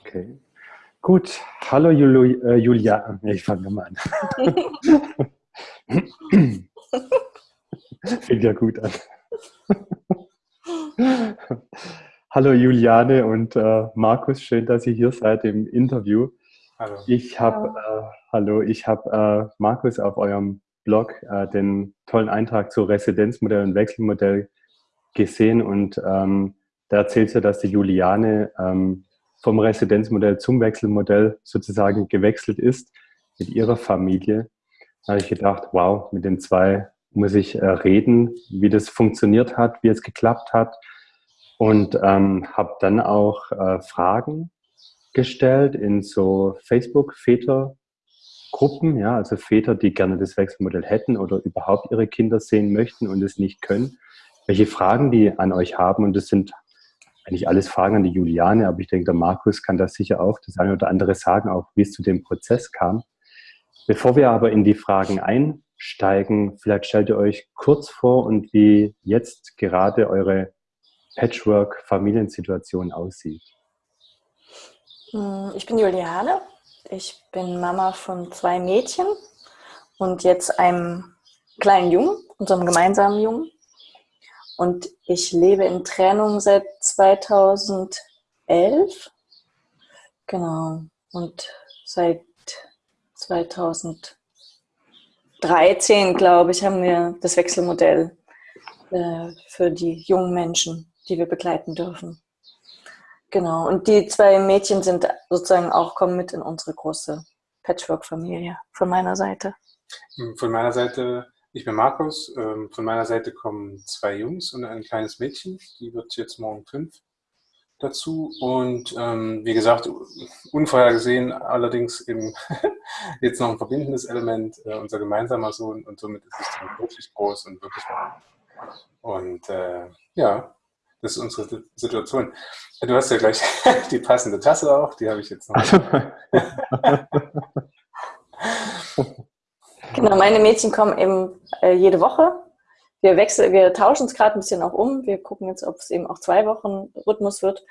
Okay. Gut. Hallo Juli, äh, Julia. Ich fange nochmal an. Fängt ja gut an. Hallo Juliane und äh, Markus, schön, dass ihr hier seid im Interview. Hallo. Ich habe äh, hallo, ich habe äh, Markus auf eurem Blog äh, den tollen Eintrag zu Residenzmodell und Wechselmodell gesehen und ähm, da erzählt ihr, dass die Juliane ähm, vom Residenzmodell zum Wechselmodell sozusagen gewechselt ist mit ihrer Familie. Habe ich gedacht, wow, mit den zwei muss ich äh, reden, wie das funktioniert hat, wie es geklappt hat und ähm, habe dann auch äh, Fragen gestellt in so Facebook-Väter-Gruppen, ja, also Väter, die gerne das Wechselmodell hätten oder überhaupt ihre Kinder sehen möchten und es nicht können, welche Fragen die an euch haben und das sind eigentlich alles Fragen an die Juliane, aber ich denke, der Markus kann das sicher auch das eine oder andere sagen, auch wie es zu dem Prozess kam. Bevor wir aber in die Fragen einsteigen, vielleicht stellt ihr euch kurz vor und wie jetzt gerade eure Patchwork-Familiensituation aussieht. Hm, ich bin Juliane. Ich bin Mama von zwei Mädchen und jetzt einem kleinen Jungen, unserem gemeinsamen Jungen. Und ich lebe in Trennung seit 2011. Genau. Und seit 2013, glaube ich, haben wir das Wechselmodell äh, für die jungen Menschen, die wir begleiten dürfen. Genau. Und die zwei Mädchen sind sozusagen auch, kommen mit in unsere große Patchwork-Familie von meiner Seite. Von meiner Seite ich bin Markus. Ähm, von meiner Seite kommen zwei Jungs und ein kleines Mädchen. Die wird jetzt morgen fünf dazu. Und ähm, wie gesagt, unvorhergesehen allerdings eben jetzt noch ein verbindendes Element, äh, unser gemeinsamer Sohn. Und somit ist es dann wirklich groß und wirklich Und äh, ja, das ist unsere Situation. Du hast ja gleich die passende Tasse auch, die habe ich jetzt noch. Genau, meine Mädchen kommen eben äh, jede Woche. Wir wechseln, wir tauschen es gerade ein bisschen auch um. Wir gucken jetzt, ob es eben auch zwei Wochen Rhythmus wird.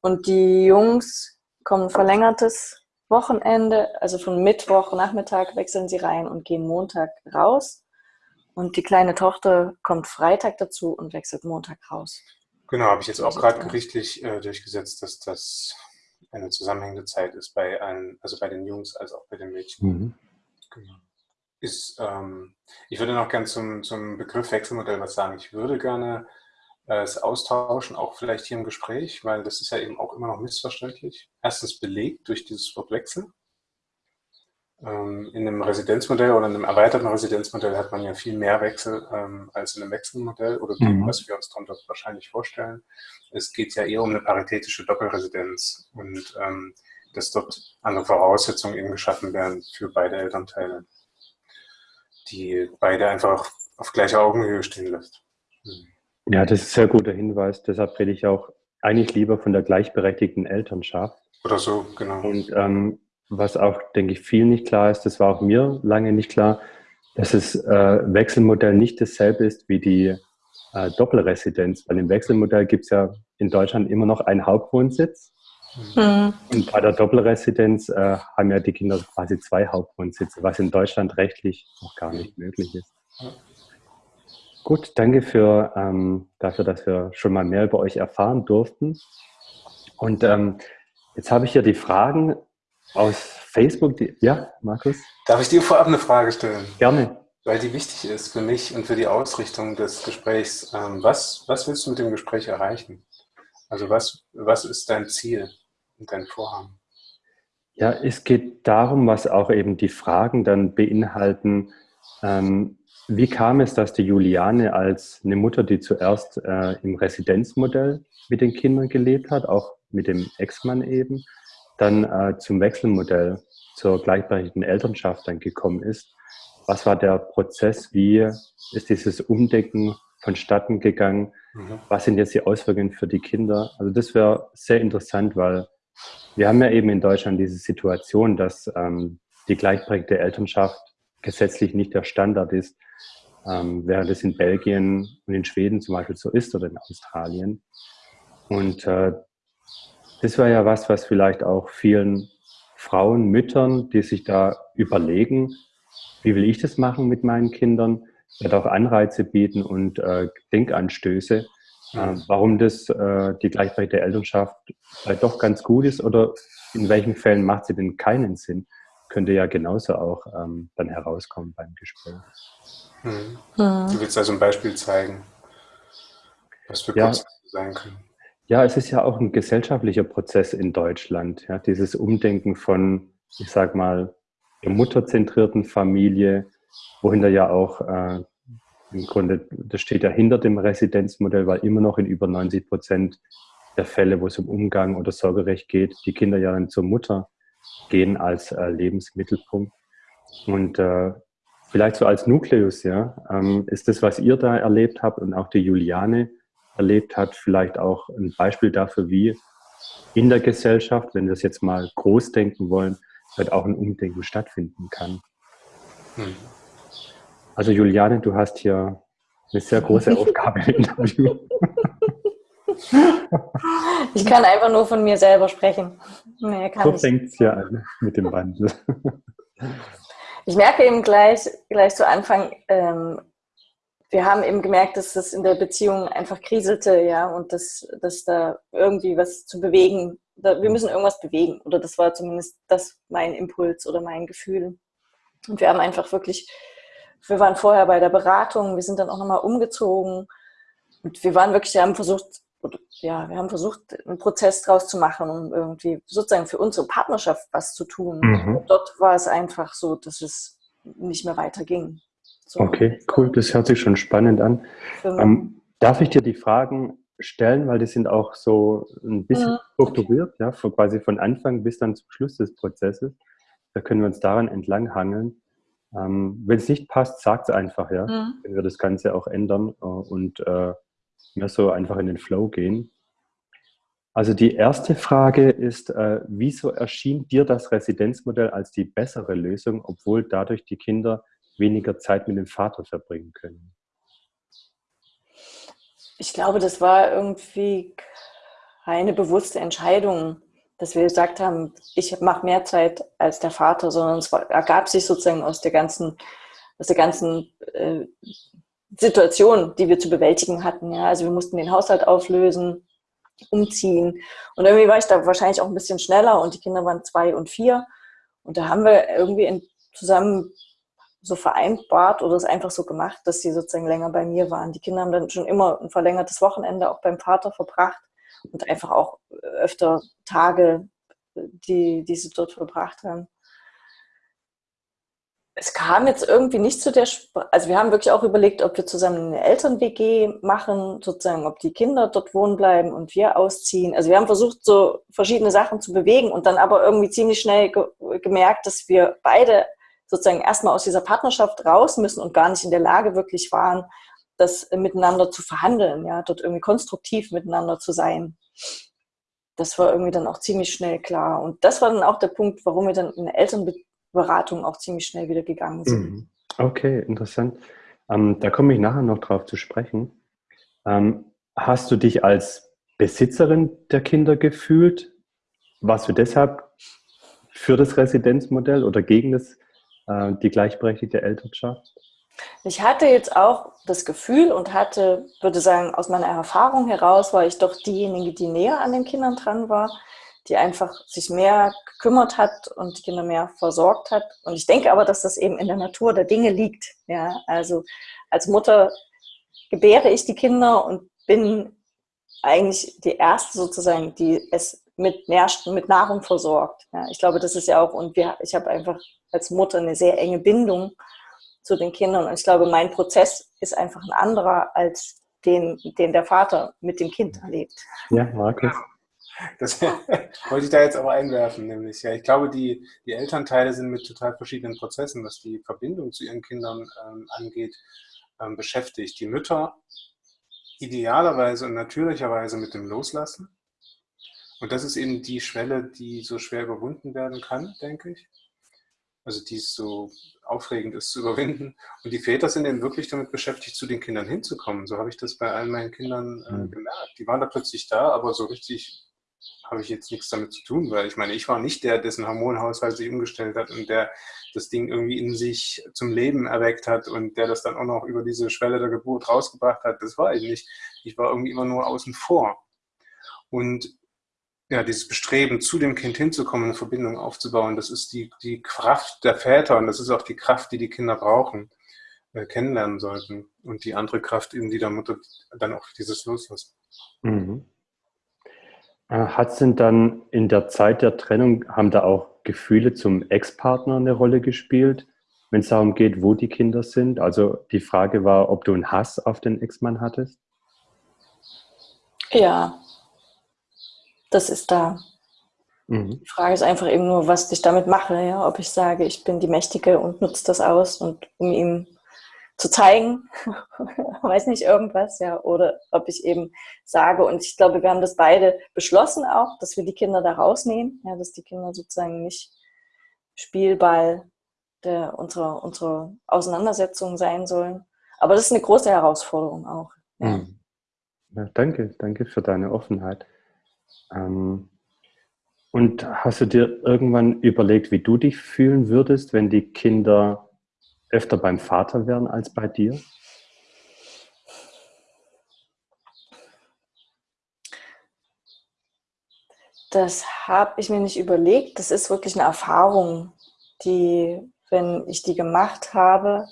Und die Jungs kommen verlängertes Wochenende, also von Mittwoch Nachmittag wechseln sie rein und gehen Montag raus. Und die kleine Tochter kommt Freitag dazu und wechselt Montag raus. Genau, habe ich jetzt auch gerade gerichtlich äh, durchgesetzt, dass das eine zusammenhängende Zeit ist bei allen, also bei den Jungs als auch bei den Mädchen. Mhm. Genau ist, ähm, ich würde noch gerne zum, zum Begriff Wechselmodell was sagen. Ich würde gerne äh, es austauschen, auch vielleicht hier im Gespräch, weil das ist ja eben auch immer noch missverständlich. Erstens belegt durch dieses Wort Wechsel. Ähm, in einem Residenzmodell oder in einem erweiterten Residenzmodell hat man ja viel mehr Wechsel ähm, als in einem Wechselmodell oder dem, mhm. was wir uns darunter wahrscheinlich vorstellen. Es geht ja eher um eine paritätische Doppelresidenz und ähm, dass dort andere Voraussetzungen eben geschaffen werden für beide Elternteile die beide einfach auf gleicher Augenhöhe stehen lässt. Hm. Ja, das ist ein sehr guter Hinweis. Deshalb rede ich auch eigentlich lieber von der gleichberechtigten Elternschaft. Oder so, genau. Und ähm, was auch, denke ich, viel nicht klar ist, das war auch mir lange nicht klar, dass das äh, Wechselmodell nicht dasselbe ist wie die äh, Doppelresidenz. Weil im Wechselmodell gibt es ja in Deutschland immer noch einen Hauptwohnsitz Mhm. Und bei der Doppelresidenz äh, haben ja die Kinder quasi zwei Hauptwohnsitze, was in Deutschland rechtlich noch gar nicht möglich ist. Gut, danke für, ähm, dafür, dass wir schon mal mehr über euch erfahren durften. Und ähm, jetzt habe ich hier die Fragen aus Facebook. Die, ja, Markus? Darf ich dir vorab eine Frage stellen? Gerne. Weil die wichtig ist für mich und für die Ausrichtung des Gesprächs. Ähm, was, was willst du mit dem Gespräch erreichen? Also was, was ist dein Ziel und dein Vorhaben? Ja, es geht darum, was auch eben die Fragen dann beinhalten. Ähm, wie kam es, dass die Juliane als eine Mutter, die zuerst äh, im Residenzmodell mit den Kindern gelebt hat, auch mit dem Ex-Mann eben, dann äh, zum Wechselmodell, zur gleichberechtigten Elternschaft dann gekommen ist? Was war der Prozess? Wie ist dieses Umdenken vonstatten gegangen? Mhm. Was sind jetzt die Auswirkungen für die Kinder? Also das wäre sehr interessant, weil wir haben ja eben in Deutschland diese Situation, dass ähm, die gleichberechtigte Elternschaft gesetzlich nicht der Standard ist, ähm, während es in Belgien und in Schweden zum Beispiel so ist oder in Australien. Und äh, das war ja was, was vielleicht auch vielen Frauen, Müttern, die sich da überlegen, wie will ich das machen mit meinen Kindern, wird auch Anreize bieten und äh, Denkanstöße, äh, warum das äh, die gleichberechtigte Elternschaft vielleicht doch ganz gut ist oder in welchen Fällen macht sie denn keinen Sinn, könnte ja genauso auch ähm, dann herauskommen beim Gespräch. Hm. Du willst also ein Beispiel zeigen, was für Prozesse ja, sein können. Ja, es ist ja auch ein gesellschaftlicher Prozess in Deutschland. Ja, dieses Umdenken von, ich sag mal, der mutterzentrierten Familie, wohinter ja auch äh, im Grunde, das steht ja hinter dem Residenzmodell, weil immer noch in über 90 Prozent der Fälle, wo es um Umgang oder Sorgerecht geht, die Kinder ja dann zur Mutter gehen als äh, Lebensmittelpunkt. Und äh, vielleicht so als Nukleus, ja, ähm, ist das, was ihr da erlebt habt und auch die Juliane erlebt hat, vielleicht auch ein Beispiel dafür, wie in der Gesellschaft, wenn wir es jetzt mal groß denken wollen, halt auch ein Umdenken stattfinden kann. Hm. Also Juliane, du hast hier eine sehr große Aufgabe im Interview. Ich kann einfach nur von mir selber sprechen. Nee, so fängt es ja an mit dem Wandel. Ich merke eben gleich, gleich zu Anfang, ähm, wir haben eben gemerkt, dass das in der Beziehung einfach kriselte, ja, und dass, dass da irgendwie was zu bewegen, da, wir müssen irgendwas bewegen. Oder das war zumindest das mein Impuls oder mein Gefühl. Und wir haben einfach wirklich, wir waren vorher bei der Beratung, wir sind dann auch nochmal umgezogen und wir waren wirklich, wir haben versucht, ja, wir haben versucht, einen Prozess draus zu machen, um irgendwie sozusagen für unsere Partnerschaft was zu tun. Mhm. Dort war es einfach so, dass es nicht mehr weiterging. So. Okay, cool, das hört sich schon spannend an. Ähm, darf ich dir die Fragen stellen, weil die sind auch so ein bisschen mhm. strukturiert, ja, von, quasi von Anfang bis dann zum Schluss des Prozesses. Da können wir uns daran entlang hangeln. Ähm, Wenn es nicht passt, sagt es einfach, ja. Mhm. Wenn wir das Ganze auch ändern äh, und äh, mehr so einfach in den Flow gehen. Also die erste Frage ist, äh, wieso erschien dir das Residenzmodell als die bessere Lösung, obwohl dadurch die Kinder weniger Zeit mit dem Vater verbringen können? Ich glaube, das war irgendwie keine bewusste Entscheidung, dass wir gesagt haben, ich mache mehr Zeit als der Vater, sondern es ergab sich sozusagen aus der ganzen, aus der ganzen äh, Situation, die wir zu bewältigen hatten. Ja? Also wir mussten den Haushalt auflösen, umziehen. Und irgendwie war ich da wahrscheinlich auch ein bisschen schneller und die Kinder waren zwei und vier. Und da haben wir irgendwie in, zusammen so vereinbart oder es einfach so gemacht, dass sie sozusagen länger bei mir waren. Die Kinder haben dann schon immer ein verlängertes Wochenende auch beim Vater verbracht und einfach auch öfter Tage, die, die sie dort verbracht haben es kam jetzt irgendwie nicht zu der, Sp also wir haben wirklich auch überlegt, ob wir zusammen eine Eltern-WG machen, sozusagen, ob die Kinder dort wohnen bleiben und wir ausziehen. Also wir haben versucht, so verschiedene Sachen zu bewegen und dann aber irgendwie ziemlich schnell ge gemerkt, dass wir beide sozusagen erstmal aus dieser Partnerschaft raus müssen und gar nicht in der Lage wirklich waren, das miteinander zu verhandeln, ja, dort irgendwie konstruktiv miteinander zu sein. Das war irgendwie dann auch ziemlich schnell klar. Und das war dann auch der Punkt, warum wir dann eine Elternbeziehung Beratung auch ziemlich schnell wieder gegangen sind. Mhm. Okay, interessant. Ähm, da komme ich nachher noch drauf zu sprechen. Ähm, hast du dich als Besitzerin der Kinder gefühlt? Warst du deshalb für das Residenzmodell oder gegen das, äh, die gleichberechtigte Elternschaft? Ich hatte jetzt auch das Gefühl und hatte, würde sagen, aus meiner Erfahrung heraus war ich doch diejenige, die näher an den Kindern dran war, die einfach sich mehr gekümmert hat und die Kinder mehr versorgt hat. Und ich denke aber, dass das eben in der Natur der Dinge liegt. Ja, also als Mutter gebäre ich die Kinder und bin eigentlich die erste sozusagen, die es mit, Nährstoffen, mit Nahrung versorgt. Ja, ich glaube, das ist ja auch, und wir, ich habe einfach als Mutter eine sehr enge Bindung zu den Kindern. Und ich glaube, mein Prozess ist einfach ein anderer als den, den der Vater mit dem Kind erlebt. Ja, Markus. Das wollte ich da jetzt aber einwerfen, nämlich. Ja, ich glaube, die, die Elternteile sind mit total verschiedenen Prozessen, was die Verbindung zu ihren Kindern ähm, angeht, ähm, beschäftigt. Die Mütter idealerweise und natürlicherweise mit dem Loslassen. Und das ist eben die Schwelle, die so schwer überwunden werden kann, denke ich. Also die es so aufregend ist zu überwinden. Und die Väter sind eben wirklich damit beschäftigt, zu den Kindern hinzukommen. So habe ich das bei all meinen Kindern äh, mhm. gemerkt. Die waren da plötzlich da, aber so richtig habe ich jetzt nichts damit zu tun, weil ich meine, ich war nicht der, dessen Hormonhaushalt sich umgestellt hat und der das Ding irgendwie in sich zum Leben erweckt hat und der das dann auch noch über diese Schwelle der Geburt rausgebracht hat. Das war ich nicht. Ich war irgendwie immer nur außen vor. Und ja, dieses Bestreben, zu dem Kind hinzukommen, eine Verbindung aufzubauen, das ist die, die Kraft der Väter und das ist auch die Kraft, die die Kinder brauchen, äh, kennenlernen sollten. Und die andere Kraft, in die der Mutter dann auch dieses Loslassen. Mhm. Äh, hat es denn dann in der Zeit der Trennung, haben da auch Gefühle zum Ex-Partner eine Rolle gespielt, wenn es darum geht, wo die Kinder sind? Also die Frage war, ob du einen Hass auf den Ex-Mann hattest? Ja, das ist da. Mhm. Die Frage ist einfach eben nur, was ich damit mache. Ja? Ob ich sage, ich bin die Mächtige und nutze das aus und um ihm zu zeigen, weiß nicht, irgendwas, ja, oder ob ich eben sage, und ich glaube, wir haben das beide beschlossen auch, dass wir die Kinder da rausnehmen, ja, dass die Kinder sozusagen nicht Spielball der, unserer, unserer Auseinandersetzung sein sollen. Aber das ist eine große Herausforderung auch. Mhm. Ja, danke, danke für deine Offenheit. Ähm, und hast du dir irgendwann überlegt, wie du dich fühlen würdest, wenn die Kinder öfter beim Vater wären als bei dir? Das habe ich mir nicht überlegt. Das ist wirklich eine Erfahrung, die, wenn ich die gemacht habe,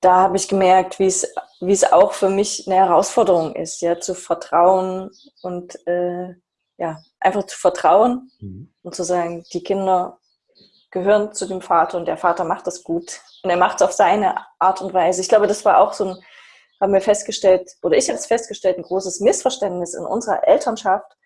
da habe ich gemerkt, wie es, wie es auch für mich eine Herausforderung ist, ja, zu vertrauen und äh, ja, einfach zu vertrauen mhm. und zu sagen, die Kinder gehören zu dem Vater und der Vater macht das gut. Und er macht es auf seine Art und Weise. Ich glaube, das war auch so ein, haben wir festgestellt, oder ich habe es festgestellt, ein großes Missverständnis in unserer Elternschaft,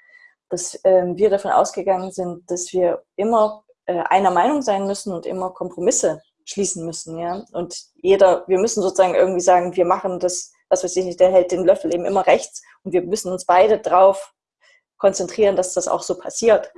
dass äh, wir davon ausgegangen sind, dass wir immer äh, einer Meinung sein müssen und immer Kompromisse schließen müssen. Ja? Und jeder, wir müssen sozusagen irgendwie sagen, wir machen das, was weiß ich nicht, der hält den Löffel eben immer rechts und wir müssen uns beide drauf konzentrieren, dass das auch so passiert.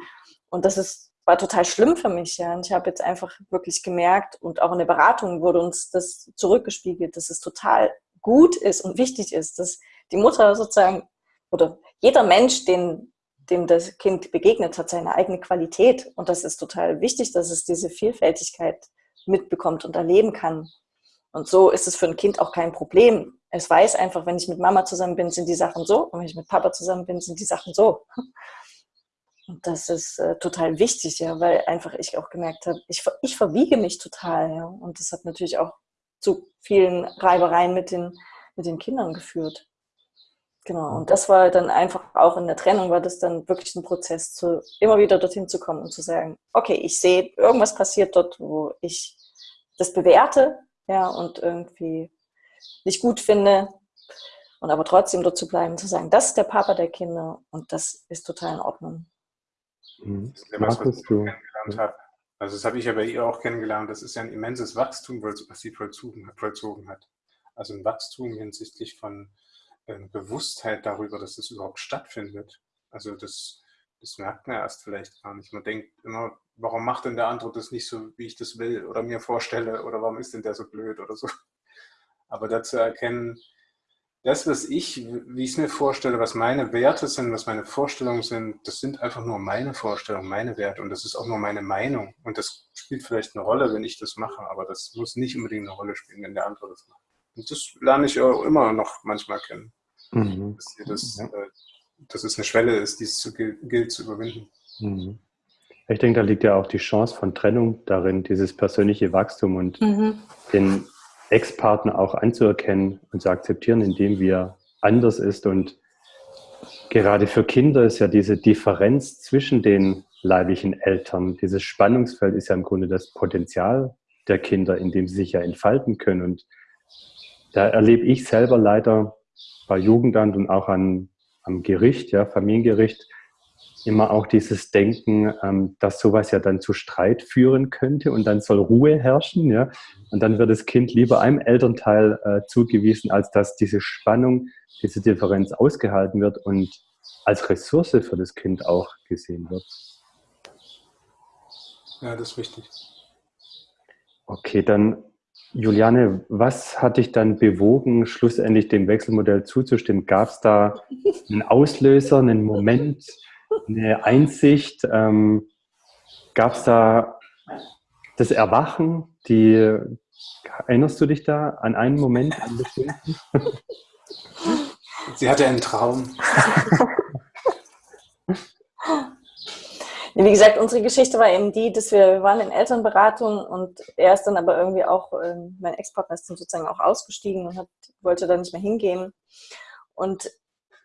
Und das ist war total schlimm für mich. Ja. Und ich habe jetzt einfach wirklich gemerkt und auch in der Beratung wurde uns das zurückgespiegelt, dass es total gut ist und wichtig ist, dass die Mutter sozusagen oder jeder Mensch, den, dem das Kind begegnet, hat seine eigene Qualität. Und das ist total wichtig, dass es diese Vielfältigkeit mitbekommt und erleben kann. Und so ist es für ein Kind auch kein Problem. Es weiß einfach, wenn ich mit Mama zusammen bin, sind die Sachen so. Und wenn ich mit Papa zusammen bin, sind die Sachen so. Und das ist äh, total wichtig, ja, weil einfach ich auch gemerkt habe, ich, ich verwiege mich total, ja. Und das hat natürlich auch zu vielen Reibereien mit den, mit den Kindern geführt. Genau. Und das war dann einfach auch in der Trennung war das dann wirklich ein Prozess, zu, immer wieder dorthin zu kommen und zu sagen, okay, ich sehe, irgendwas passiert dort, wo ich das bewerte, ja, und irgendwie nicht gut finde. Und aber trotzdem dort zu bleiben, zu sagen, das ist der Papa der Kinder und das ist total in Ordnung. Mhm. Das ist ja was, was ich kennengelernt habe. Also das habe ich ja bei ihr auch kennengelernt. Das ist ja ein immenses Wachstum, was sie vollzogen hat. Also ein Wachstum hinsichtlich von äh, Bewusstheit darüber, dass das überhaupt stattfindet. Also das, das merkt man erst vielleicht gar nicht. Man denkt immer, warum macht denn der andere das nicht so, wie ich das will oder mir vorstelle oder warum ist denn der so blöd oder so. Aber dazu erkennen, das, was ich, wie ich es mir vorstelle, was meine Werte sind, was meine Vorstellungen sind, das sind einfach nur meine Vorstellungen, meine Werte und das ist auch nur meine Meinung. Und das spielt vielleicht eine Rolle, wenn ich das mache, aber das muss nicht unbedingt eine Rolle spielen, wenn der andere das macht. Und das lerne ich auch immer noch manchmal kennen. Mhm. Dass, das, ja. äh, dass es eine Schwelle ist, die es zu, gilt zu überwinden. Mhm. Ich denke, da liegt ja auch die Chance von Trennung darin, dieses persönliche Wachstum und mhm. den Ex-Partner auch anzuerkennen und zu akzeptieren, indem wir anders ist. Und gerade für Kinder ist ja diese Differenz zwischen den leiblichen Eltern, dieses Spannungsfeld ist ja im Grunde das Potenzial der Kinder, in dem sie sich ja entfalten können. Und da erlebe ich selber leider bei Jugendamt und auch an, am Gericht, ja, Familiengericht, immer auch dieses Denken, ähm, dass sowas ja dann zu Streit führen könnte und dann soll Ruhe herrschen, ja. Und dann wird das Kind lieber einem Elternteil äh, zugewiesen, als dass diese Spannung, diese Differenz ausgehalten wird und als Ressource für das Kind auch gesehen wird. Ja, das ist wichtig. Okay, dann Juliane, was hat dich dann bewogen, schlussendlich dem Wechselmodell zuzustimmen? Gab es da einen Auslöser, einen Moment, eine Einsicht? Ähm, Gab es da das Erwachen? Die, erinnerst du dich da an einen Moment, an? Sie hatte einen Traum. Wie gesagt, unsere Geschichte war eben die, dass wir, wir waren in Elternberatung und er ist dann aber irgendwie auch, ähm, mein Ex-Partner ist dann sozusagen auch ausgestiegen und hat, wollte da nicht mehr hingehen. Und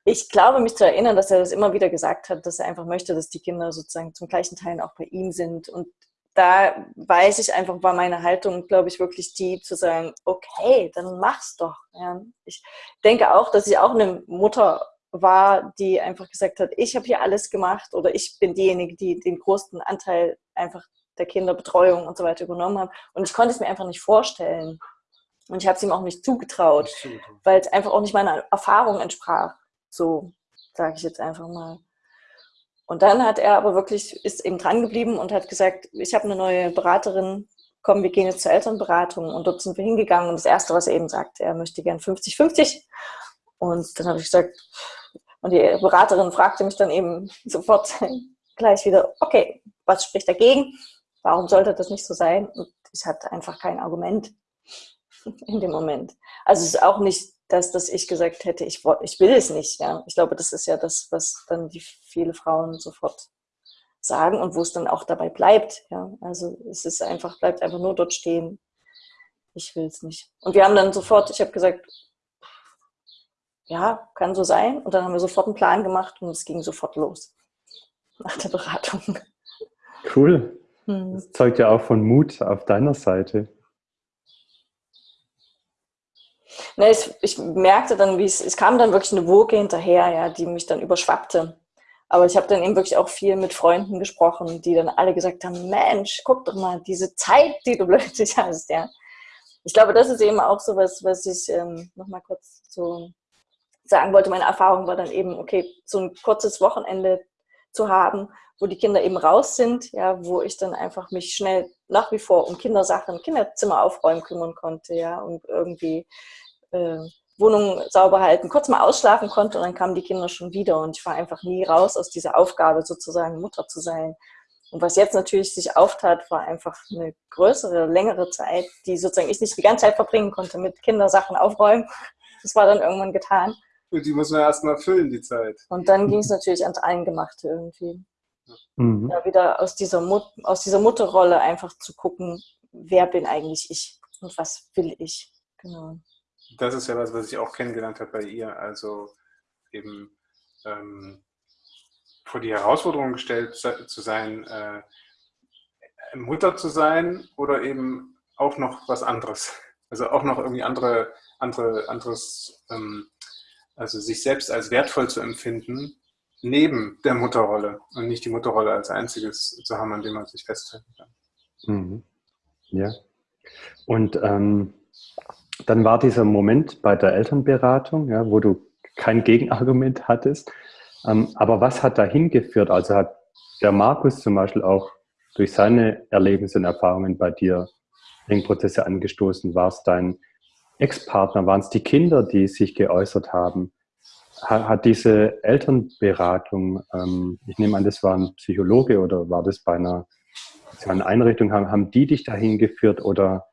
ich glaube, mich zu erinnern, dass er das immer wieder gesagt hat, dass er einfach möchte, dass die Kinder sozusagen zum gleichen Teil auch bei ihm sind. Und da weiß ich einfach, war meine Haltung, glaube ich, wirklich die zu sagen, okay, dann mach's doch. Ja. Ich denke auch, dass ich auch eine Mutter war, die einfach gesagt hat, ich habe hier alles gemacht oder ich bin diejenige, die den größten Anteil einfach der Kinderbetreuung und so weiter übernommen hat. Und ich konnte es mir einfach nicht vorstellen. Und ich habe es ihm auch nicht zugetraut, weil es einfach auch nicht meiner Erfahrung entsprach. So sage ich jetzt einfach mal. Und dann hat er aber wirklich, ist eben dran geblieben und hat gesagt, ich habe eine neue Beraterin, komm, wir gehen jetzt zur Elternberatung. Und dort sind wir hingegangen und das Erste, was er eben sagt, er möchte gern 50-50. Und dann habe ich gesagt, und die Beraterin fragte mich dann eben sofort gleich wieder, okay, was spricht dagegen? Warum sollte das nicht so sein? Und ich hatte einfach kein Argument in dem Moment. Also es ist auch nicht dass, dass ich gesagt hätte, ich, ich will es nicht. Ja. Ich glaube, das ist ja das, was dann die viele Frauen sofort sagen und wo es dann auch dabei bleibt. Ja. Also es ist einfach, bleibt einfach nur dort stehen. Ich will es nicht. Und wir haben dann sofort, ich habe gesagt, ja, kann so sein. Und dann haben wir sofort einen Plan gemacht und es ging sofort los nach der Beratung. Cool. Hm. Das zeugt ja auch von Mut auf deiner Seite. Ne, ich, ich, merkte dann, wie es, es kam dann wirklich eine Woge hinterher, ja, die mich dann überschwappte. Aber ich habe dann eben wirklich auch viel mit Freunden gesprochen, die dann alle gesagt haben, Mensch, guck doch mal, diese Zeit, die du plötzlich hast, ja. Ich glaube, das ist eben auch so was, was ich ähm, nochmal kurz so sagen wollte. Meine Erfahrung war dann eben, okay, so ein kurzes Wochenende zu haben, wo die Kinder eben raus sind, ja, wo ich dann einfach mich schnell nach wie vor um Kindersachen, Kinderzimmer aufräumen kümmern konnte, ja, und irgendwie äh, Wohnung sauber halten, kurz mal ausschlafen konnte und dann kamen die Kinder schon wieder und ich war einfach nie raus aus dieser Aufgabe, sozusagen Mutter zu sein. Und was jetzt natürlich sich auftat, war einfach eine größere, längere Zeit, die sozusagen ich nicht die ganze Zeit verbringen konnte mit Kindersachen aufräumen. Das war dann irgendwann getan. Und die muss man erstmal füllen, die Zeit. Und dann ging es natürlich ans Eingemachte irgendwie. Mhm. Ja, wieder aus dieser, Mut aus dieser Mutterrolle einfach zu gucken, wer bin eigentlich ich und was will ich. Genau das ist ja was, was ich auch kennengelernt habe bei ihr. Also eben ähm, vor die Herausforderung gestellt zu sein, äh, Mutter zu sein oder eben auch noch was anderes. Also auch noch irgendwie andere, andere, anderes, ähm, also sich selbst als wertvoll zu empfinden, neben der Mutterrolle und nicht die Mutterrolle als einziges zu haben, an dem man sich festhalten kann. Mhm. Ja. Und ähm, dann war dieser Moment bei der Elternberatung, ja, wo du kein Gegenargument hattest. Ähm, aber was hat dahin geführt? Also hat der Markus zum Beispiel auch durch seine Erlebnisse und Erfahrungen bei dir Denkprozesse angestoßen? War es dein Ex-Partner? Waren es die Kinder, die sich geäußert haben? Hat, hat diese Elternberatung, ähm, ich nehme an, das war ein Psychologe oder war das bei einer sozialen Einrichtung, haben, haben die dich dahin geführt oder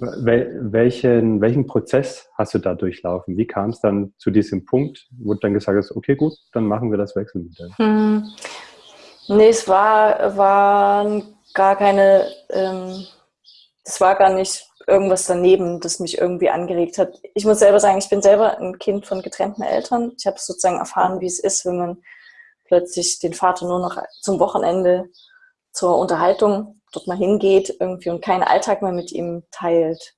welchen, welchen Prozess hast du da durchlaufen? Wie kam es dann zu diesem Punkt, wo dann gesagt hast, okay, gut, dann machen wir das Wechselmodell? Hm. Nee, es war, war gar keine, ähm, es war gar nicht irgendwas daneben, das mich irgendwie angeregt hat. Ich muss selber sagen, ich bin selber ein Kind von getrennten Eltern. Ich habe sozusagen erfahren, wie es ist, wenn man plötzlich den Vater nur noch zum Wochenende zur Unterhaltung dort mal hingeht irgendwie und keinen Alltag mehr mit ihm teilt.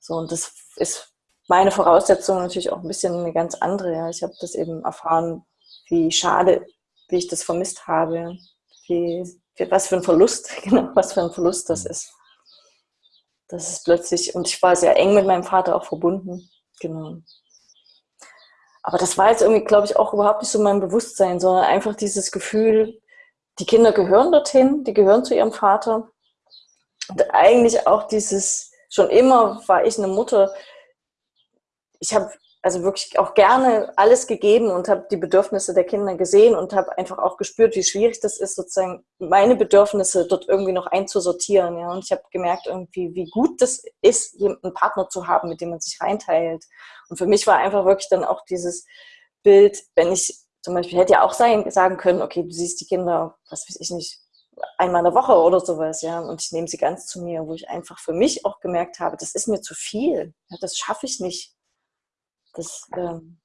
So, und das ist meine Voraussetzung natürlich auch ein bisschen eine ganz andere. Ja. Ich habe das eben erfahren, wie schade, wie ich das vermisst habe, wie, was für ein Verlust, genau, was für ein Verlust das ist. Das ist plötzlich, und ich war sehr eng mit meinem Vater auch verbunden, genau. Aber das war jetzt irgendwie, glaube ich, auch überhaupt nicht so mein Bewusstsein, sondern einfach dieses Gefühl, die Kinder gehören dorthin, die gehören zu ihrem Vater. Und eigentlich auch dieses, schon immer war ich eine Mutter, ich habe also wirklich auch gerne alles gegeben und habe die Bedürfnisse der Kinder gesehen und habe einfach auch gespürt, wie schwierig das ist, sozusagen meine Bedürfnisse dort irgendwie noch einzusortieren. Ja. Und ich habe gemerkt, irgendwie, wie gut das ist, einen Partner zu haben, mit dem man sich reinteilt. Und für mich war einfach wirklich dann auch dieses Bild, wenn ich zum Beispiel hätte ja auch sein, sagen können, okay, du siehst die Kinder, was weiß ich nicht, einmal in der Woche oder sowas, ja, und ich nehme sie ganz zu mir, wo ich einfach für mich auch gemerkt habe, das ist mir zu viel, ja, das schaffe ich nicht. Das, ähm,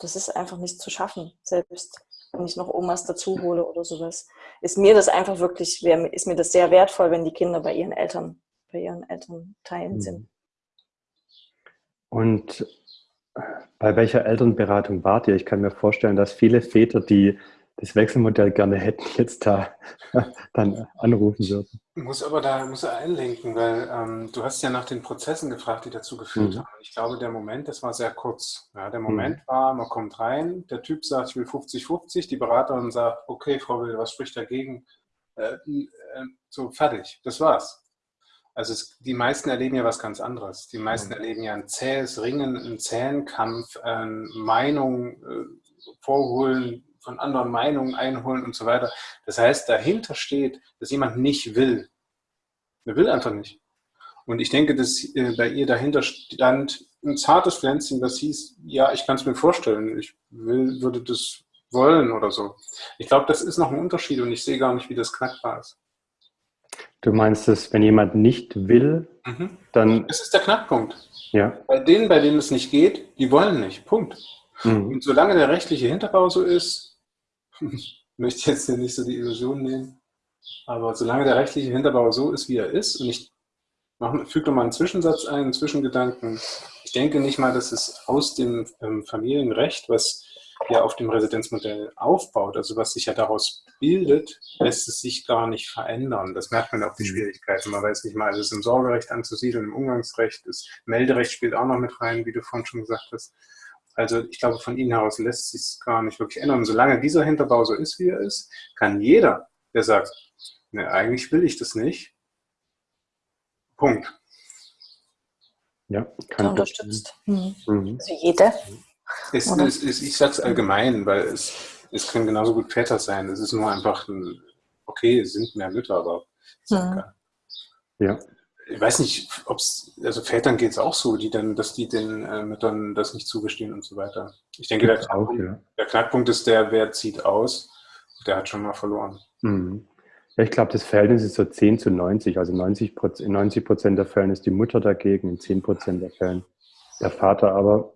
das ist einfach nicht zu schaffen, selbst wenn ich noch Omas dazu hole oder sowas. Ist mir das einfach wirklich, ist mir das sehr wertvoll, wenn die Kinder bei ihren Eltern, bei ihren Elternteilen sind. Mhm. Und bei welcher Elternberatung wart ihr? Ich kann mir vorstellen, dass viele Väter, die das Wechselmodell gerne hätten, jetzt da dann anrufen würden. Muss aber da muss er einlenken, weil ähm, du hast ja nach den Prozessen gefragt, die dazu geführt mhm. haben. Ich glaube, der Moment, das war sehr kurz. Ja, der Moment mhm. war, man kommt rein, der Typ sagt, ich will 50-50, die Beraterin sagt, okay, Frau Will, was spricht dagegen? Äh, äh, so, fertig, das war's. Also es, die meisten erleben ja was ganz anderes. Die meisten mhm. erleben ja ein zähes Ringen, einen zähen Kampf, äh, Meinung vorholen, von anderen Meinungen einholen und so weiter. Das heißt, dahinter steht, dass jemand nicht will. Er will einfach nicht. Und ich denke, dass äh, bei ihr dahinter stand ein zartes Pflänzchen, das hieß, ja, ich kann es mir vorstellen, ich will, würde das wollen oder so. Ich glaube, das ist noch ein Unterschied und ich sehe gar nicht, wie das knackbar ist. Du meinst es, wenn jemand nicht will, mhm. dann. Das ist der Knackpunkt. Ja. Bei denen, bei denen es nicht geht, die wollen nicht. Punkt. Mhm. Und solange der rechtliche Hinterbau so ist, ich möchte jetzt hier nicht so die Illusion nehmen, aber solange der rechtliche Hinterbau so ist, wie er ist, und ich füge noch mal einen Zwischensatz ein, einen Zwischengedanken. Ich denke nicht mal, dass es aus dem ähm, Familienrecht, was ja auf dem Residenzmodell aufbaut, also was sich ja daraus bildet, lässt es sich gar nicht verändern. Das merkt man auch die mhm. Schwierigkeiten. Man weiß nicht mal, ist es im Sorgerecht anzusiedeln, im Umgangsrecht, das Melderecht spielt auch noch mit rein, wie du vorhin schon gesagt hast. Also ich glaube, von Ihnen heraus lässt sich es gar nicht wirklich ändern. Solange dieser Hinterbau so ist, wie er ist, kann jeder, der sagt, ne, eigentlich will ich das nicht, Punkt. Ja, kann unterstützt. Mhm. mhm. Also jeder. Es, es, es, ich sage es allgemein, weil es, es können genauso gut Väter sein. Es ist nur einfach, ein, okay, es sind mehr Mütter, aber mhm. ja ich weiß nicht, ob es, also Vätern geht es auch so, die dann, dass die den äh, Müttern das nicht zugestehen und so weiter. Ich denke, der Knackpunkt, auch, ja. der Knackpunkt, ist der, wer zieht aus, der hat schon mal verloren. Mhm. Ja, ich glaube, das Verhältnis ist so 10 zu 90. Also 90 Prozent, in 90 Prozent der Fällen ist die Mutter dagegen, in 10 Prozent der Fällen der Vater. Aber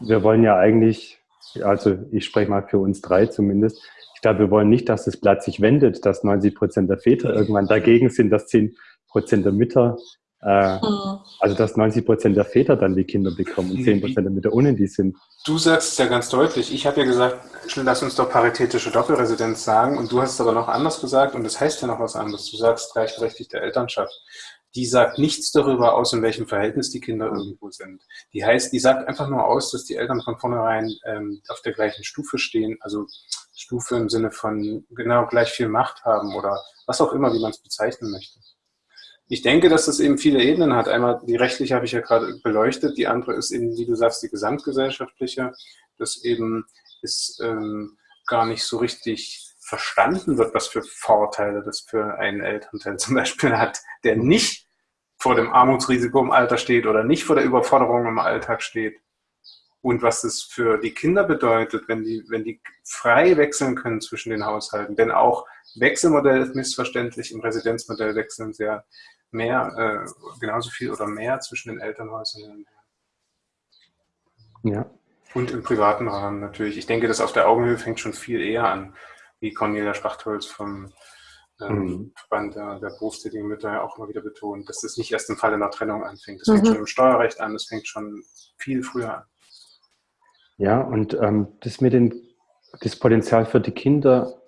wir wollen ja eigentlich, also ich spreche mal für uns drei zumindest, ich glaube, wir wollen nicht, dass das Blatt sich wendet, dass 90 Prozent der Väter irgendwann dagegen sind, dass 10 Prozent der Mütter, äh, mhm. also dass 90 Prozent der Väter dann die Kinder bekommen und 10 Prozent der Mütter ohne die sind. Du sagst es ja ganz deutlich. Ich habe ja gesagt, lass uns doch paritätische Doppelresidenz sagen und du hast es aber noch anders gesagt und das heißt ja noch was anderes. Du sagst gleichberechtigte Elternschaft. Die sagt nichts darüber aus, in welchem Verhältnis die Kinder irgendwo sind. Die heißt, die sagt einfach nur aus, dass die Eltern von vornherein ähm, auf der gleichen Stufe stehen, also Stufe im Sinne von genau gleich viel Macht haben oder was auch immer, wie man es bezeichnen möchte. Ich denke, dass das eben viele Ebenen hat. Einmal die rechtliche habe ich ja gerade beleuchtet, die andere ist eben, wie du sagst, die gesamtgesellschaftliche, dass eben es ähm, gar nicht so richtig verstanden wird, was für Vorteile das für einen Elternteil zum Beispiel hat, der nicht vor dem Armutsrisiko im Alter steht oder nicht vor der Überforderung im Alltag steht. Und was es für die Kinder bedeutet, wenn die, wenn die frei wechseln können zwischen den Haushalten. Denn auch Wechselmodell ist missverständlich, im Residenzmodell wechseln sehr mehr, äh, genauso viel oder mehr zwischen den Elternhäusern. Ja. Und im privaten Rahmen natürlich. Ich denke, das auf der Augenhöhe fängt schon viel eher an, wie Cornelia Spachtholz vom ähm, mhm. Verband der, der berufstätigen Mütter ja auch immer wieder betont, dass das nicht erst im Falle einer Trennung anfängt. Das mhm. fängt schon im Steuerrecht an, das fängt schon viel früher an. Ja, und ähm, das mit den, das Potenzial für die Kinder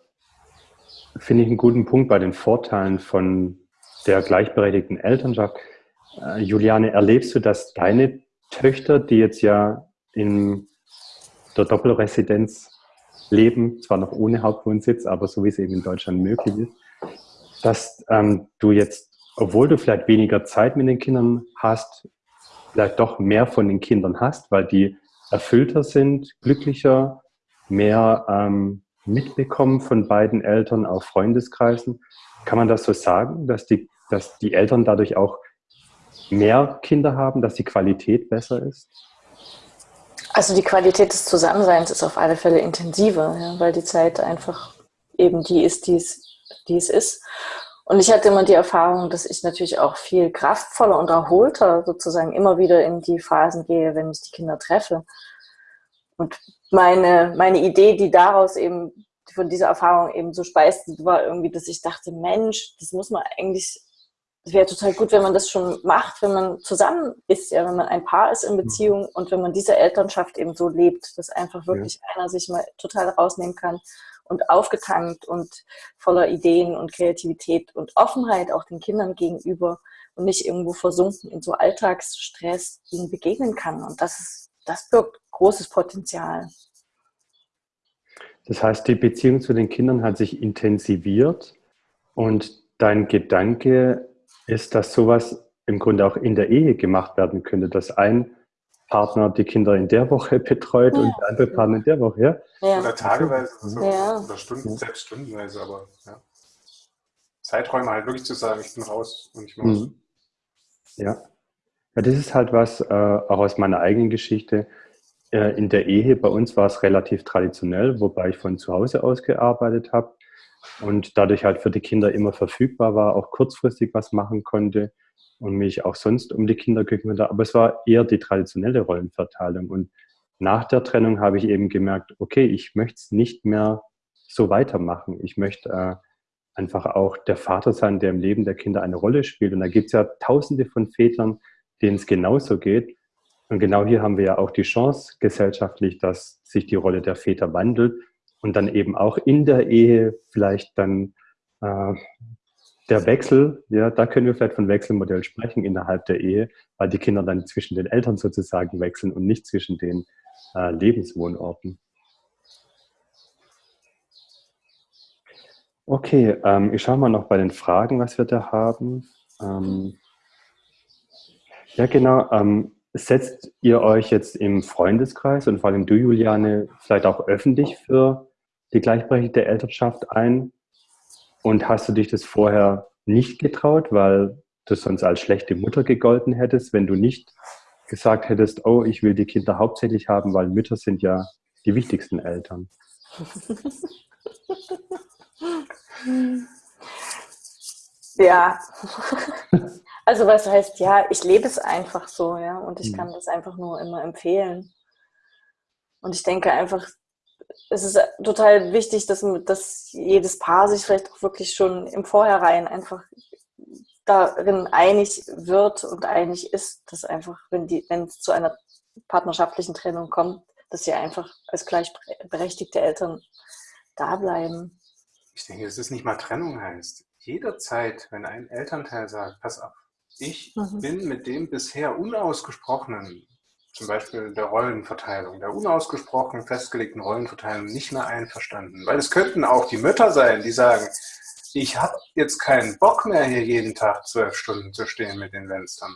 finde ich einen guten Punkt bei den Vorteilen von der gleichberechtigten Elternschaft. Äh, Juliane, erlebst du, dass deine Töchter, die jetzt ja in der Doppelresidenz leben, zwar noch ohne Hauptwohnsitz, aber so wie es eben in Deutschland möglich ist, dass ähm, du jetzt, obwohl du vielleicht weniger Zeit mit den Kindern hast, vielleicht doch mehr von den Kindern hast, weil die erfüllter sind, glücklicher, mehr ähm, mitbekommen von beiden Eltern, auch Freundeskreisen. Kann man das so sagen, dass die, dass die Eltern dadurch auch mehr Kinder haben, dass die Qualität besser ist? Also die Qualität des Zusammenseins ist auf alle Fälle intensiver, ja, weil die Zeit einfach eben die ist, die es, die es ist. Und ich hatte immer die Erfahrung, dass ich natürlich auch viel kraftvoller und erholter sozusagen immer wieder in die Phasen gehe, wenn ich die Kinder treffe. Und meine, meine Idee, die daraus eben von dieser Erfahrung eben so speist, war irgendwie, dass ich dachte, Mensch, das muss man eigentlich, es wäre total gut, wenn man das schon macht, wenn man zusammen ist, ja, wenn man ein Paar ist in Beziehung und wenn man diese Elternschaft eben so lebt, dass einfach wirklich ja. einer sich mal total rausnehmen kann und aufgetankt und voller Ideen und Kreativität und Offenheit auch den Kindern gegenüber und nicht irgendwo versunken in so Alltagsstress ihnen begegnen kann. Und das ist, das birgt großes Potenzial. Das heißt, die Beziehung zu den Kindern hat sich intensiviert und dein Gedanke ist, dass sowas im Grunde auch in der Ehe gemacht werden könnte, dass ein Partner die Kinder in der Woche betreut ja. und der andere Partner in der Woche, ja? ja. Oder tageweise so, ja. oder Stunden, selbst stundenweise, aber ja. Zeiträume halt wirklich zu sagen, ich bin raus und ich muss. Mhm. Ja. Ja, das ist halt was, äh, auch aus meiner eigenen Geschichte. Äh, in der Ehe, bei uns war es relativ traditionell, wobei ich von zu Hause aus gearbeitet habe und dadurch halt für die Kinder immer verfügbar war, auch kurzfristig was machen konnte und mich auch sonst um die Kinder gekümmert habe. Aber es war eher die traditionelle Rollenverteilung. Und nach der Trennung habe ich eben gemerkt, okay, ich möchte es nicht mehr so weitermachen. Ich möchte äh, einfach auch der Vater sein, der im Leben der Kinder eine Rolle spielt. Und da gibt es ja tausende von Vätern, denen es genauso geht. Und genau hier haben wir ja auch die Chance gesellschaftlich, dass sich die Rolle der Väter wandelt und dann eben auch in der Ehe vielleicht dann äh, der Wechsel, ja, da können wir vielleicht von Wechselmodell sprechen innerhalb der Ehe, weil die Kinder dann zwischen den Eltern sozusagen wechseln und nicht zwischen den äh, Lebenswohnorten. Okay, ähm, ich schaue mal noch bei den Fragen, was wir da haben. Ähm, ja, genau. Ähm, setzt ihr euch jetzt im Freundeskreis und vor allem du, Juliane, vielleicht auch öffentlich für die gleichberechtigte Elternschaft ein? Und hast du dich das vorher nicht getraut, weil du sonst als schlechte Mutter gegolten hättest, wenn du nicht gesagt hättest, oh, ich will die Kinder hauptsächlich haben, weil Mütter sind ja die wichtigsten Eltern? Ja. Also was heißt, ja, ich lebe es einfach so, ja, und ich hm. kann das einfach nur immer empfehlen. Und ich denke einfach, es ist total wichtig, dass, dass jedes Paar sich vielleicht auch wirklich schon im Vorhinein einfach darin einig wird und einig ist, dass einfach, wenn, die, wenn es zu einer partnerschaftlichen Trennung kommt, dass sie einfach als gleichberechtigte Eltern da bleiben. Ich denke, dass es nicht mal Trennung heißt. Jederzeit, wenn ein Elternteil sagt, pass auf, ich mhm. bin mit dem bisher unausgesprochenen zum Beispiel der Rollenverteilung, der unausgesprochen festgelegten Rollenverteilung nicht mehr einverstanden. Weil es könnten auch die Mütter sein, die sagen, ich habe jetzt keinen Bock mehr, hier jeden Tag zwölf Stunden zu stehen mit den Fenstern.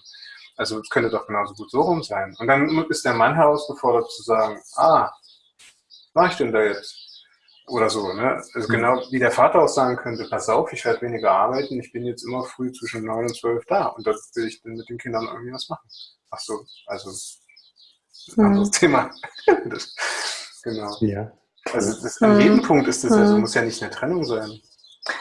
Also es könnte doch genauso gut so rum sein. Und dann ist der Mann herausgefordert zu sagen, ah, was mache ich denn da jetzt? Oder so, ne? Also genau wie der Vater auch sagen könnte, pass auf, ich werde weniger arbeiten, ich bin jetzt immer früh zwischen neun und zwölf da und da will ich dann mit den Kindern irgendwie was machen. Ach so, also ein anderes mhm. Thema. das, genau. Ja. Also das, an jedem mhm. Punkt ist das, also muss ja nicht eine Trennung sein.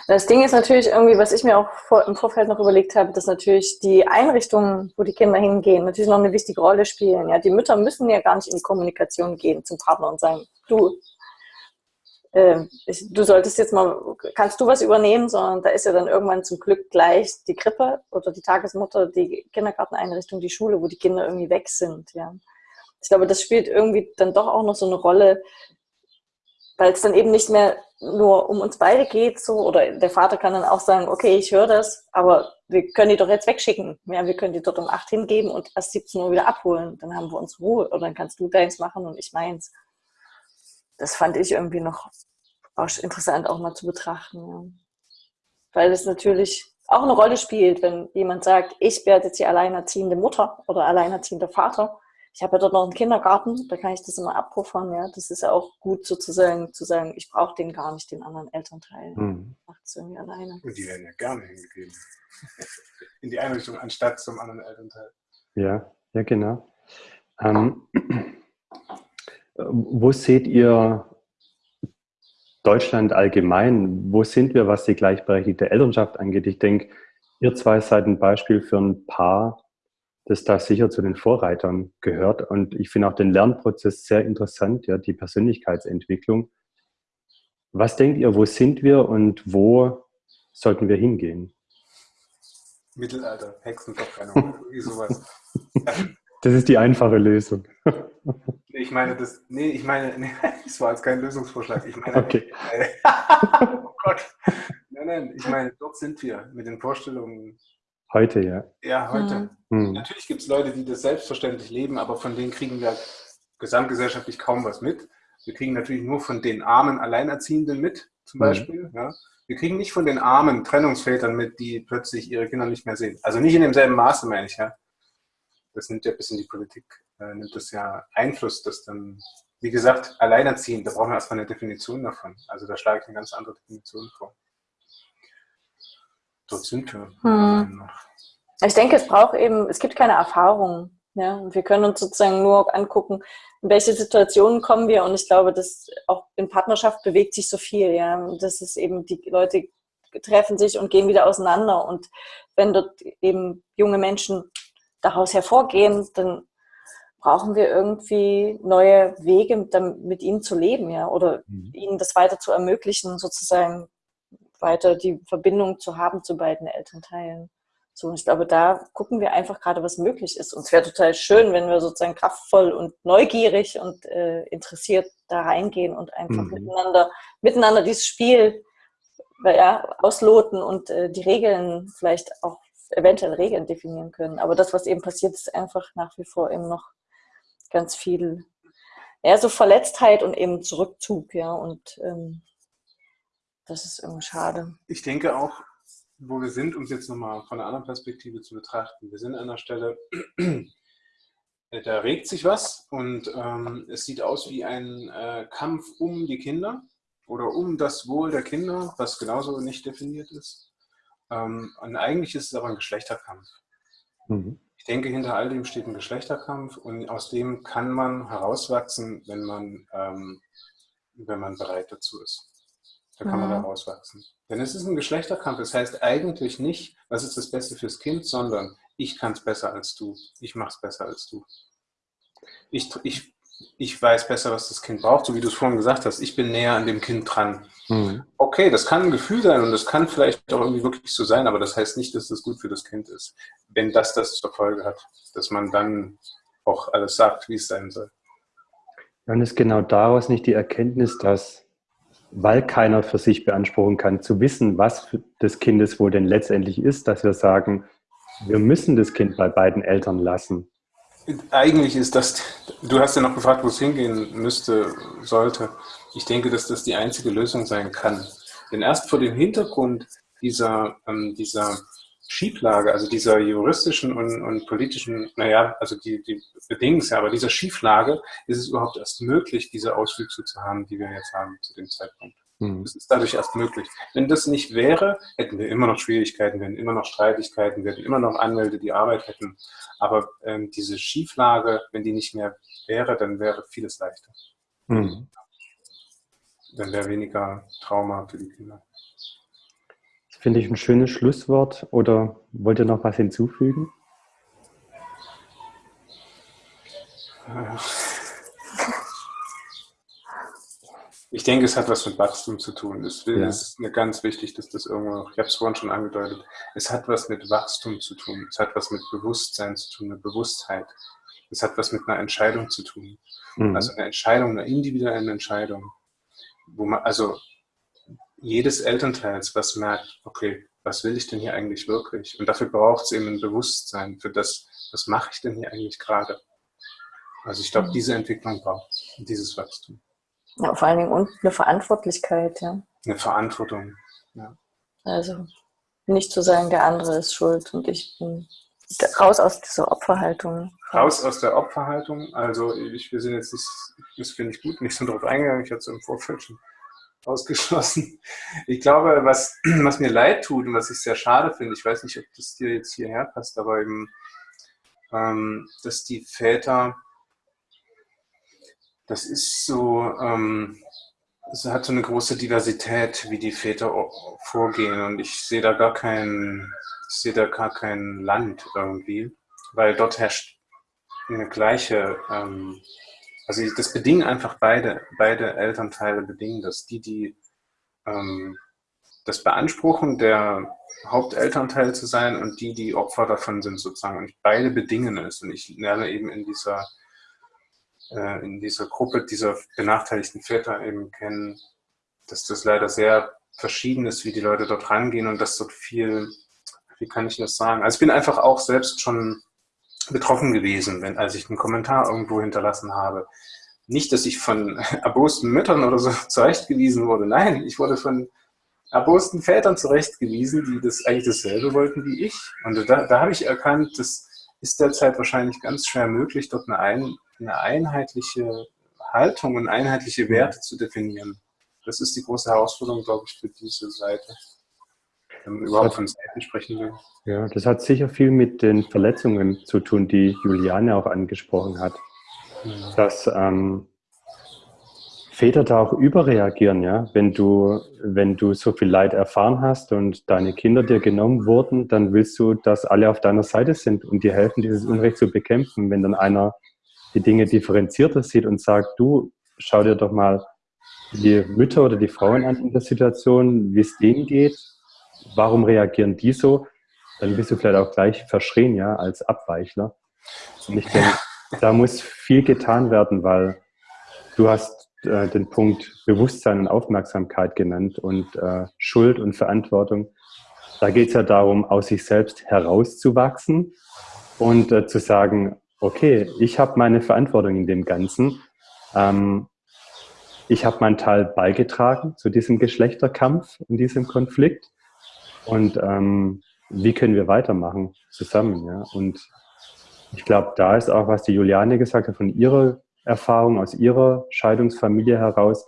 Das Ding ist natürlich irgendwie, was ich mir auch vor, im Vorfeld noch überlegt habe, dass natürlich die Einrichtungen, wo die Kinder hingehen, natürlich noch eine wichtige Rolle spielen. Ja, die Mütter müssen ja gar nicht in die Kommunikation gehen zum Partner und sagen, du, äh, du solltest jetzt mal, kannst du was übernehmen, sondern da ist ja dann irgendwann zum Glück gleich die Krippe oder die Tagesmutter, die Kindergarteneinrichtung, die Schule, wo die Kinder irgendwie weg sind. Ja ich glaube, das spielt irgendwie dann doch auch noch so eine Rolle, weil es dann eben nicht mehr nur um uns beide geht, so, oder der Vater kann dann auch sagen, okay, ich höre das, aber wir können die doch jetzt wegschicken. Ja, wir können die dort um 8 hingeben und erst 17 Uhr wieder abholen. Dann haben wir uns Ruhe oder dann kannst du deins machen und ich meins. Das fand ich irgendwie noch interessant auch mal zu betrachten. Ja. Weil es natürlich auch eine Rolle spielt, wenn jemand sagt, ich werde jetzt die alleinerziehende Mutter oder alleinerziehender Vater ich habe ja dort noch einen Kindergarten, da kann ich das immer abpuffern. Ja, das ist ja auch gut sozusagen zu sagen, ich brauche den gar nicht, den anderen Elternteil. Mhm. Macht es irgendwie alleine. Und die werden ja gerne hingegeben. In die Einrichtung anstatt zum anderen Elternteil. Ja, ja, genau. Ähm, wo seht ihr Deutschland allgemein? Wo sind wir, was die gleichberechtigte Elternschaft angeht? Ich denke, ihr zwei seid ein Beispiel für ein Paar, das da sicher zu den Vorreitern gehört. Und ich finde auch den Lernprozess sehr interessant, ja, die Persönlichkeitsentwicklung. Was denkt ihr, wo sind wir und wo sollten wir hingehen? Mittelalter, Hexenverbrennung, irgendwie sowas. Das ist die einfache Lösung. Ich meine, das, nee, ich meine, nee, das war jetzt kein Lösungsvorschlag. Ich meine, okay. Äh, oh Gott. Nein, nein, ich meine, dort sind wir mit den Vorstellungen. Heute, ja. Ja, heute. Mhm. Natürlich gibt es Leute, die das selbstverständlich leben, aber von denen kriegen wir gesamtgesellschaftlich kaum was mit. Wir kriegen natürlich nur von den armen Alleinerziehenden mit, zum mhm. Beispiel. Mhm. Ja. Wir kriegen nicht von den armen Trennungsvätern mit, die plötzlich ihre Kinder nicht mehr sehen. Also nicht in demselben Maße, meine ich, ja. Das nimmt ja ein bisschen die Politik, äh, nimmt das ja Einfluss, dass dann, wie gesagt, alleinerziehend, da brauchen wir erstmal eine Definition davon. Also da schlage ich eine ganz andere Definition vor. Dort sind wir. Hm. Ich denke, es braucht eben, es gibt keine Erfahrung. Ja, und wir können uns sozusagen nur angucken, in welche Situationen kommen wir. Und ich glaube, dass auch in Partnerschaft bewegt sich so viel. Ja, das ist eben, die Leute treffen sich und gehen wieder auseinander. Und wenn dort eben junge Menschen daraus hervorgehen, dann brauchen wir irgendwie neue Wege, mit ihnen zu leben, ja, oder mhm. ihnen das weiter zu ermöglichen, sozusagen weiter die Verbindung zu haben zu beiden Elternteilen. So, ich glaube, da gucken wir einfach gerade, was möglich ist. Und es wäre total schön, wenn wir sozusagen kraftvoll und neugierig und äh, interessiert da reingehen und einfach mhm. miteinander, miteinander dieses Spiel ja, ausloten und äh, die Regeln vielleicht auch eventuell Regeln definieren können. Aber das, was eben passiert, ist einfach nach wie vor eben noch ganz viel, ja, so Verletztheit und eben Zurückzug, ja, und ähm, das ist irgendwie schade. Ich denke auch, wo wir sind, um es jetzt nochmal von einer anderen Perspektive zu betrachten. Wir sind an einer Stelle, da regt sich was und ähm, es sieht aus wie ein äh, Kampf um die Kinder oder um das Wohl der Kinder, was genauso nicht definiert ist. Ähm, und eigentlich ist es aber ein Geschlechterkampf. Mhm. Ich denke, hinter all dem steht ein Geschlechterkampf und aus dem kann man herauswachsen, wenn man, ähm, wenn man bereit dazu ist. Da kann mhm. man herauswachsen. Denn es ist ein Geschlechterkampf. Das heißt eigentlich nicht, was ist das Beste fürs Kind, sondern ich kann es besser als du. Ich mache es besser als du. Ich, ich, ich weiß besser, was das Kind braucht, so wie du es vorhin gesagt hast. Ich bin näher an dem Kind dran. Mhm. Okay, das kann ein Gefühl sein und das kann vielleicht auch irgendwie wirklich so sein, aber das heißt nicht, dass das gut für das Kind ist. Wenn das das zur Folge hat, dass man dann auch alles sagt, wie es sein soll. Dann ist genau daraus nicht die Erkenntnis, dass weil keiner für sich beanspruchen kann, zu wissen, was des Kindes wohl denn letztendlich ist, dass wir sagen, wir müssen das Kind bei beiden Eltern lassen. Eigentlich ist das, du hast ja noch gefragt, wo es hingehen müsste, sollte. Ich denke, dass das die einzige Lösung sein kann. Denn erst vor dem Hintergrund dieser, ähm, dieser Schieflage, also dieser juristischen und, und politischen, naja, also die, die bedingen ja, aber dieser Schieflage ist es überhaupt erst möglich, diese Auswüchse zu haben, die wir jetzt haben zu dem Zeitpunkt. Mhm. Das ist dadurch erst möglich. Wenn das nicht wäre, hätten wir immer noch Schwierigkeiten, wir hätten immer noch Streitigkeiten, wir hätten immer noch Anwälte, die Arbeit hätten. Aber ähm, diese Schieflage, wenn die nicht mehr wäre, dann wäre vieles leichter. Mhm. Dann wäre weniger Trauma für die Kinder. Finde ich ein schönes Schlusswort. Oder wollt ihr noch was hinzufügen? Ich denke, es hat was mit Wachstum zu tun. Es ja. ist mir ganz wichtig, dass das irgendwo, ich habe es vorhin schon angedeutet, es hat was mit Wachstum zu tun. Es hat was mit Bewusstsein zu tun, mit Bewusstheit. Es hat was mit einer Entscheidung zu tun. Mhm. Also eine Entscheidung, eine individuelle Entscheidung. Wo man, also jedes Elternteils, was merkt, okay, was will ich denn hier eigentlich wirklich? Und dafür braucht es eben ein Bewusstsein für das, was mache ich denn hier eigentlich gerade? Also ich glaube, mhm. diese Entwicklung braucht dieses Wachstum. Ja, vor allen Dingen und eine Verantwortlichkeit, ja. Eine Verantwortung, ja. Also nicht zu sagen, der andere ist schuld und ich bin raus aus dieser Opferhaltung. Raus aus der Opferhaltung. Also ich, wir sind jetzt nicht, das finde ich gut, nicht so drauf eingegangen. Ich hatte es im Vorfeld schon ausgeschlossen. Ich glaube, was, was mir leid tut und was ich sehr schade finde, ich weiß nicht, ob das dir jetzt hierher passt, aber eben, ähm, dass die Väter, das ist so, ähm, es hat so eine große Diversität, wie die Väter vorgehen und ich sehe da gar kein, ich sehe da gar kein Land irgendwie, weil dort herrscht eine gleiche ähm, also das bedingen einfach beide, beide Elternteile bedingen das. Die, die ähm, das beanspruchen, der Hauptelternteil zu sein und die, die Opfer davon sind sozusagen. Und beide bedingen es. Und ich lerne eben in dieser, äh, in dieser Gruppe dieser benachteiligten Väter eben kennen, dass das leider sehr verschieden ist, wie die Leute dort rangehen und dass dort viel, wie kann ich das sagen? Also ich bin einfach auch selbst schon betroffen gewesen, wenn, als ich einen Kommentar irgendwo hinterlassen habe. Nicht, dass ich von erbosten Müttern oder so zurechtgewiesen wurde. Nein, ich wurde von erbosten Vätern zurechtgewiesen, die das eigentlich dasselbe wollten wie ich. Und da, da habe ich erkannt, das ist derzeit wahrscheinlich ganz schwer möglich, dort eine, ein, eine einheitliche Haltung und einheitliche Werte zu definieren. Das ist die große Herausforderung, glaube ich, für diese Seite wenn man überhaupt von Seiten sprechen will. Ja, das hat sicher viel mit den Verletzungen zu tun, die Juliane auch angesprochen hat. Mhm. Dass ähm, Väter da auch überreagieren, ja. Wenn du, wenn du so viel Leid erfahren hast und deine Kinder dir genommen wurden, dann willst du, dass alle auf deiner Seite sind und dir helfen, dieses Unrecht zu bekämpfen. Wenn dann einer die Dinge differenzierter sieht und sagt, du, schau dir doch mal die Mütter oder die Frauen an in der Situation, wie es denen geht, warum reagieren die so? Dann bist du vielleicht auch gleich verschrien, ja, als Abweichler. Und ich denke, da muss viel getan werden, weil du hast äh, den Punkt Bewusstsein und Aufmerksamkeit genannt und äh, Schuld und Verantwortung. Da geht es ja darum, aus sich selbst herauszuwachsen und äh, zu sagen, okay, ich habe meine Verantwortung in dem Ganzen. Ähm, ich habe meinen Teil beigetragen zu diesem Geschlechterkampf und diesem Konflikt. Und ähm, wie können wir weitermachen zusammen? Ja? Und ich glaube, da ist auch, was die Juliane gesagt hat, von ihrer Erfahrung, aus ihrer Scheidungsfamilie heraus.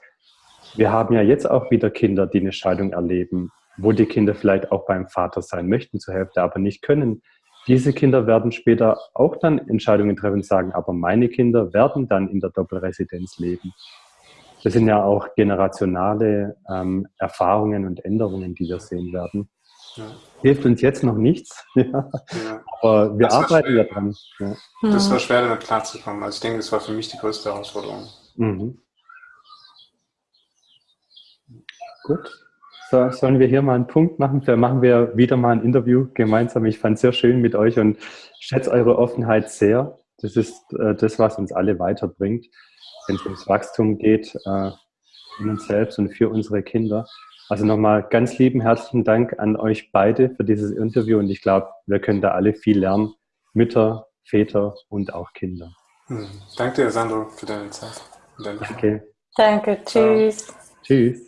Wir haben ja jetzt auch wieder Kinder, die eine Scheidung erleben, wo die Kinder vielleicht auch beim Vater sein möchten zur Hälfte, aber nicht können. Diese Kinder werden später auch dann Entscheidungen treffen und sagen, aber meine Kinder werden dann in der Doppelresidenz leben. Das sind ja auch generationale ähm, Erfahrungen und Änderungen, die wir sehen werden. Ja. Hilft uns jetzt noch nichts, ja. Ja. aber wir arbeiten ja dran. Das war schwer, damit klarzukommen. Also ich denke, das war für mich die größte Herausforderung. Mhm. Gut. So, sollen wir hier mal einen Punkt machen? Vielleicht machen wir wieder mal ein Interview gemeinsam. Ich fand es sehr schön mit euch und schätze eure Offenheit sehr. Das ist äh, das, was uns alle weiterbringt, wenn es ums Wachstum geht, äh, in uns selbst und für unsere Kinder. Also nochmal ganz lieben herzlichen Dank an euch beide für dieses Interview und ich glaube, wir können da alle viel lernen. Mütter, Väter und auch Kinder. Hm. Danke dir, Sandro, für deine Zeit. Danke. Danke, tschüss. Tschüss.